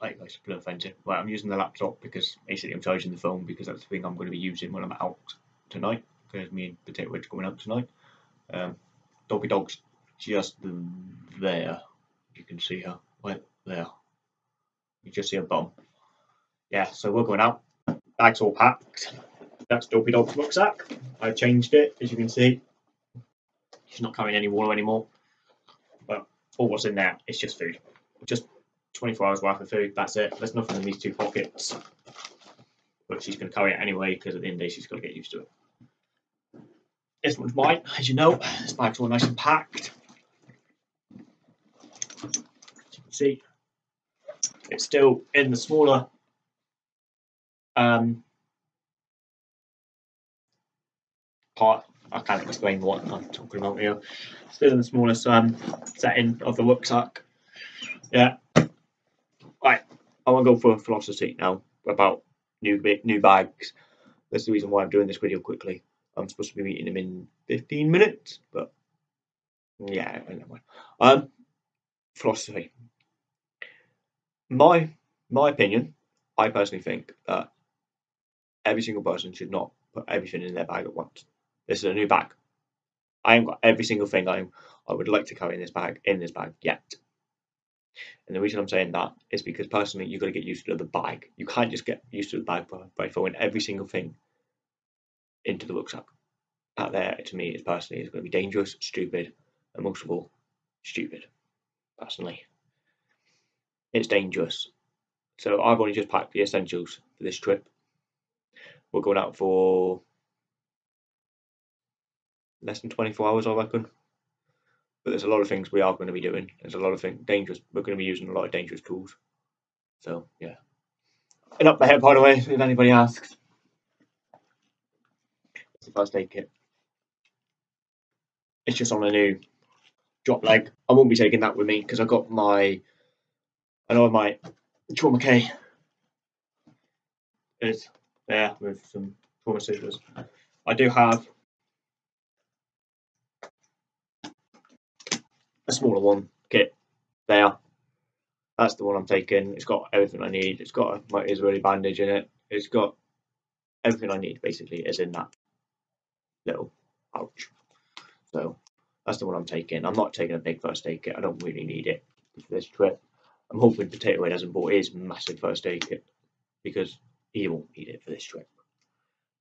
Like guys, blur fencing. Right, I'm using the laptop because basically I'm charging the phone because that's the thing I'm going to be using when I'm out tonight. Because me and Potato Wedge going out tonight. Um, Dog's just there. You can see her right there. You just see her bum. Yeah, so we're going out. Bag's all packed. That's Dopey Dog's rucksack. I've changed it, as you can see. She's not carrying any water anymore. But all what's in there is just food. Just 24 hours worth of food. That's it. There's nothing in these two pockets. But she's going to carry it anyway because at the end of the day she's got to get used to it. This one's mine, as you know. This bag's all nice and packed. As you can see, it's still in the smaller um, part. I can't explain what I'm talking about here. Still in the smallest um, setting of the rucksack. Yeah. I want to go for a philosophy now about new new bags. That's the reason why I'm doing this video quickly. I'm supposed to be meeting him in 15 minutes, but yeah, Um, philosophy. My my opinion, I personally think that every single person should not put everything in their bag at once. This is a new bag. I haven't got every single thing I I would like to carry in this bag in this bag yet. And the reason I'm saying that is because personally, you've got to get used to the bag. You can't just get used to the bag by, throwing every single thing into the rucksack. That there, to me, is personally is going to be dangerous, stupid, and most of all, stupid. Personally, it's dangerous. So I've only just packed the essentials for this trip. We're going out for less than 24 hours, I reckon. But there's a lot of things we are going to be doing. There's a lot of things dangerous. We're going to be using a lot of dangerous tools. So yeah. And up my head, by the way, if anybody asks. It's the first aid kit. It's just on a new drop leg. I won't be taking that with me because I got my. I know my trauma K is there with some trauma scissors. I do have a smaller one kit there. That's the one I'm taking. It's got everything I need. It's got my Israeli bandage in it. It's got everything I need basically is in that little pouch. So that's the one I'm taking. I'm not taking a big first aid kit. I don't really need it for this trip. I'm hoping Potato Head hasn't bought his massive first aid kit because he won't need it for this trip.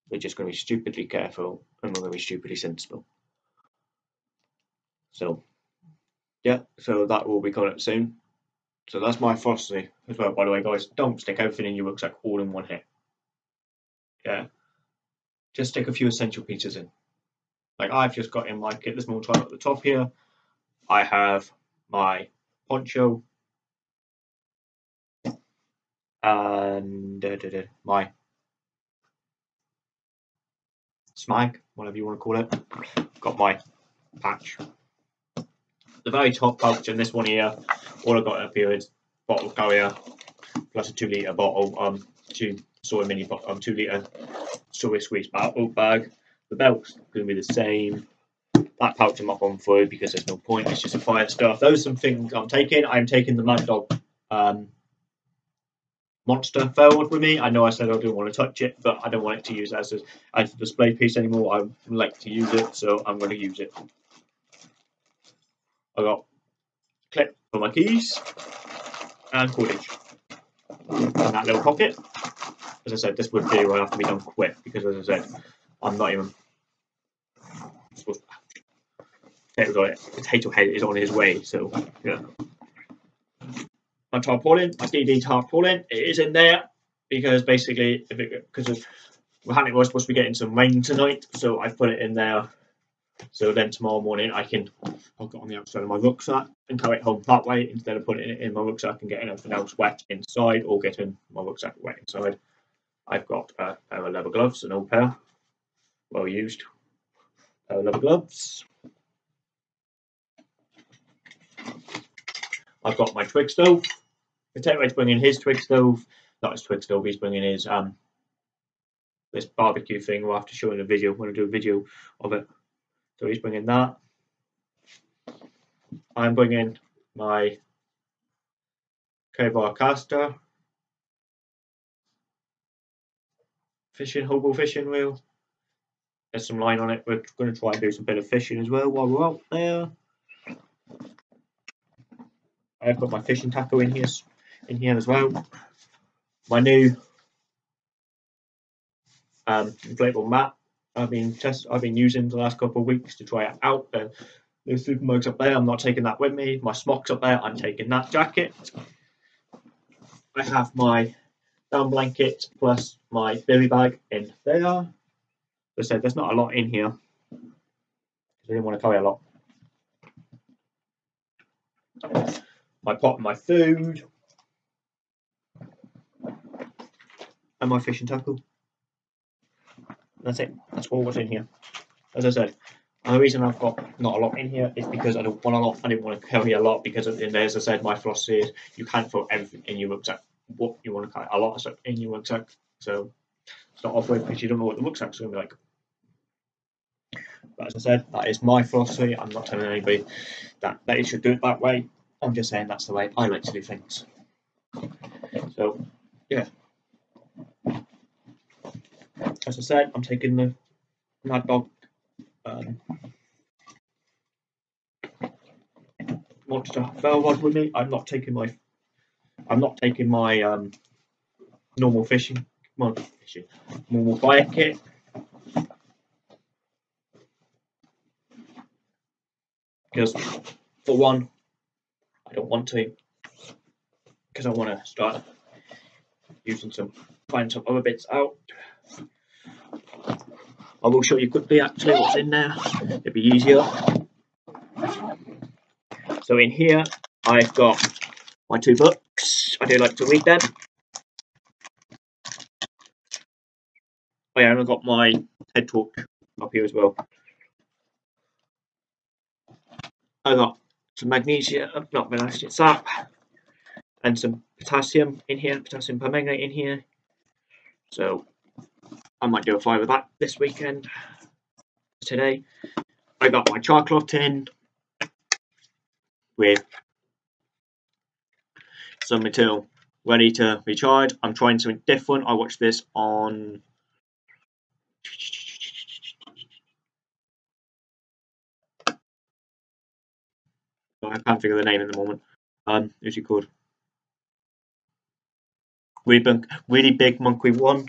We're just going to be stupidly careful and we're going to be stupidly sensible. So yeah, so that will be coming up soon. So that's my philosophy as well, by the way, guys. Don't stick everything in your rucksack all in one hit. Yeah. Just stick a few essential pieces in. Like I've just got in my kit, this small time at the top here. I have my poncho and my smag, whatever you want to call it. Got my patch the very top pouch in this one here, all I've got up here is bottle carrier plus a two litre bottle, um, two Sawyer Mini, um, two litre Sawyer squeeze bottle bag. The belt's going to be the same. That pouch I'm not going for because there's no point. It's just a fire stuff. Those are some things I'm taking. I'm taking the Mad Dog um, monster forward with me. I know I said I don't want to touch it, but I don't want it to use as a, as a display piece anymore. I like to use it, so I'm going to use it. I got clip for my keys and cordage in that little pocket. As I said, this would video will have to be done quick because, as I said, I'm not even. Potato, potato head is on his way, so yeah. My tarpaulin, my DD tarpaulin, it is in there because basically, if it because we're supposed to be getting some rain tonight, so I've put it in there so then tomorrow morning I can hook it on the outside of my rucksack and carry it home that way instead of putting it in my rucksack and getting everything else wet inside or getting my rucksack wet inside. I've got a pair of leather gloves, an old pair, well used pair of leather gloves. I've got my twig stove. Potato Head's bringing his twig stove, not his twig stove, he's bringing his um this barbecue thing. We'll have to show in a video. Going to do a video of it. So he's bringing that. I'm bringing my Kevlar caster, fishing, hobo fishing reel. There's some line on it. We're going to try and do some bit of fishing as well while we're out there. I've got my fishing tackle in here, in here as well. My new um, inflatable mat I've been test I've been using the last couple of weeks to try it out. The new super mugs up there. I'm not taking that with me. My smocks up there. I'm taking that jacket. I have my down blanket plus my bivvy bag in there. As I said, there's not a lot in here. I didn't want to carry a lot. My pot and my food. And my fishing tackle. That's it. That's all what's in here. As I said, the reason I've got not a lot in here is because I don't want a lot. I didn't want to carry a lot because as I said, my philosophy is you can't throw everything in your rucksack. What you want to carry a lot of stuff in your rucksack. So start off with because you don't know what the rucksack's going to be like. But as I said, that is my philosophy. I'm not telling anybody that they should do it that way. I'm just saying that's the way I like to do things. So, yeah. As I said, I'm taking the Mad Dog um, monster ferro rod with me. I'm not taking my I'm not taking my um, normal fishing, well, fishing, normal fire kit. Because for one, I don't want to. Because I want to start using some, find some other bits out. I will show you quickly actually what's in there. It'll be easier. So in here, I've got my two books. I do like to read them. Oh yeah, and I've got my TED Talk up here as well. I got some magnesium, not magnesium, sap, and some potassium in here, potassium permanganate in here. So I might do a five of that this weekend. Today, I got my char cloth tin with some material ready to be tried. I'm trying something different. I watched this on I can't figure the name at the moment. Um, who's he called? Really big, really big monkey one.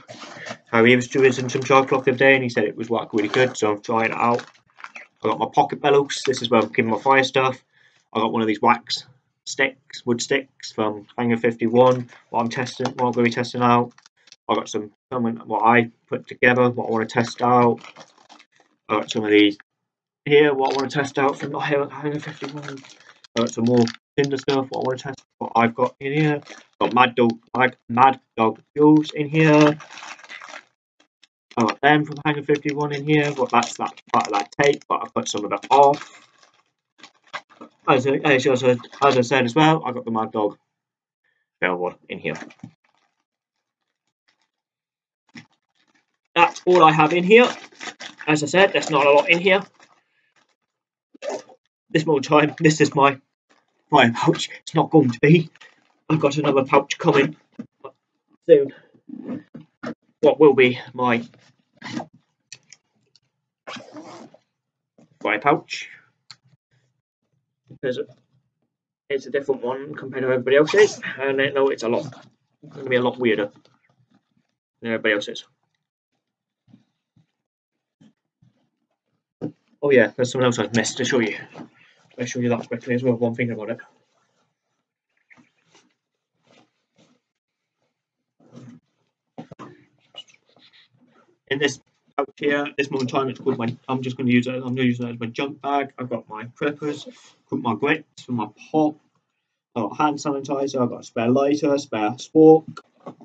How he was doing some char cloth the other day, and he said it was working really good. So I'm trying it out. I got my pocket bellows. This is where I'm keeping my fire stuff. I got one of these wax sticks, wood sticks from Hangar 51. What I'm testing, what I'm going to be testing out. I got some, what I put together, what I want to test out. I got some of these here, what I want to test out from Hangar 51. I got some more Tinder stuff, what I want to test, what I've got in here. Got Mad Dog, Mad, Mad Dog Fuels in here. I got them from Hangar 51 in here, but that's that part of that tape, but I put some of it off. As I, as, I, as I said as well, I got the Mad Dog Velvet in here. That's all I have in here. As I said, there's not a lot in here. This more time, this is my fire pouch. It's not going to be. I've got another pouch coming soon. What will be my fire pouch? Because it's a different one compared to everybody else's, and I know it's a lot It's going to be a lot weirder than everybody else's. Oh yeah, there's something else I've missed to show you. I'll show you that quickly as well, one thing about it. In this pouch here, this moment in time, it's called my, I'm just going to use it, I'm going to use it as my junk bag. I've got my preppers, put my grits for my pop, I've got hand sanitizer, I've got a spare lighter, spare spork. And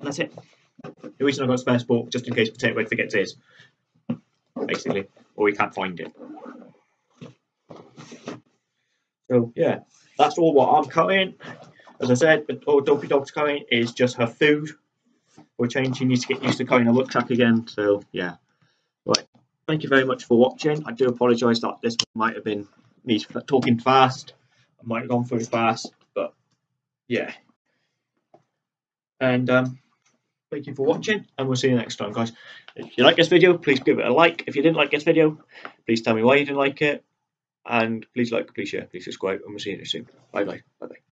that's it. The reason I've got a spare spork, just in case Potato Head forgets his, basically, or he can't find it. So yeah, that's all what I'm cutting. As I said, but all Dopey Dog's cutting is just her food. For change, she needs to get used to cutting a rucksack again. So yeah, right. Thank you very much for watching. I do apologise that this might have been me talking fast. I might have gone through fast, but yeah. And um, Thank you for watching, and we'll see you next time, guys. If you like this video, please give it a like. If you didn't like this video, please tell me why you didn't like it. And please like, please share, please subscribe, and we'll see you soon. Bye bye. Bye bye.